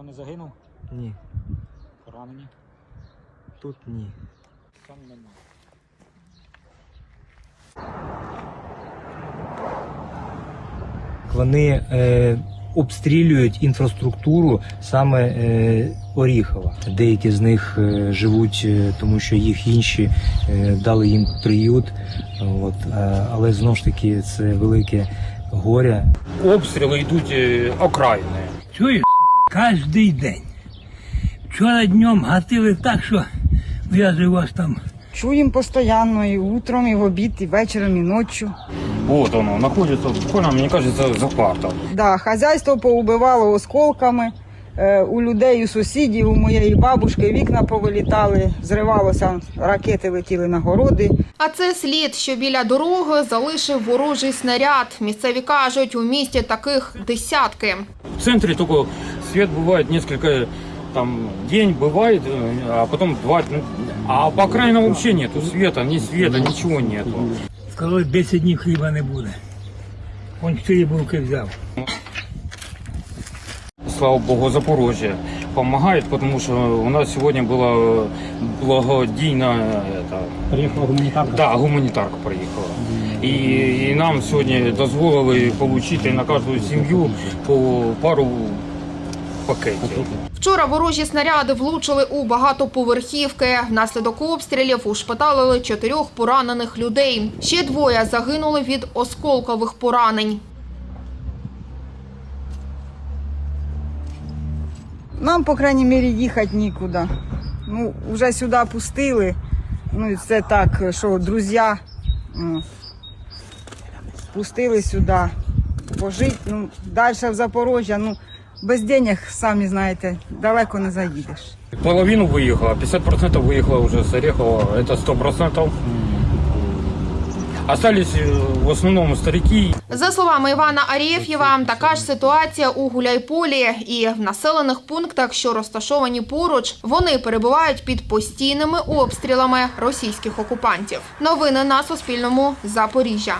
Ніхто не загинув? Ні, Поранені? тут ні. Там нема. Вони е, обстрілюють інфраструктуру саме е, Оріхова. Деякі з них е, живуть, е, тому що їх інші е, дали їм приют. От, е, але знову ж таки це велике горе. Обстріли йдуть е, окраїни. Чуєш, кожний день. Вчора днем гатили так, що я вас там Чуємо постійно і утром, і в обід, і вечором, і ночі. Вот оно, знаходиться буквально, мені кажется, за квартал. Да, хазяйство поубивало осколками. Е, У людей, у сусідів, у моєї бабушки вікна повилітали, зривалося, ракети летіли на городи. А це слід, що біля дороги залишив ворожий снаряд. Місцеві кажуть, у місті таких десятки. В центре только свет бывает несколько, там, день бывает, э, а потом два, ну, а по окраинам вообще нету света, ни света, ничего нету. сказали, 10 днів хліба не буде. Он 4 булки взяв. Слава Богу, Запорожье помогает, потому что у нас сегодня была благодійна это, Приїхала гуманітарка? да, гуманітарка приїхала. І, і нам сьогодні дозволили отримати на кожну сім'ю по пару пакетів. Вчора ворожі снаряди влучили у багатоповерхівки. Внаслідок обстрілів ушпиталили чотирьох поранених людей. Ще двоє загинули від осколкових поранень. Нам, по крайній мірі, їхати нікуди. Ну, вже сюди пустили. Ну, і це так, що друзі пустили сюди пожити. Ну, далі в Запорожжя, ну, без денег, самі знаєте, далеко не заїдеш. Половину виїхала, 50% виїхала вже з Орехова, це 100%. Остались э, в основному старики За словами Івана Арєф'єва, така ж ситуація у Гуляйполі і в населених пунктах, що розташовані поруч, вони перебувають під постійними обстрілами російських окупантів. Новини на Суспільному. Запоріжжя.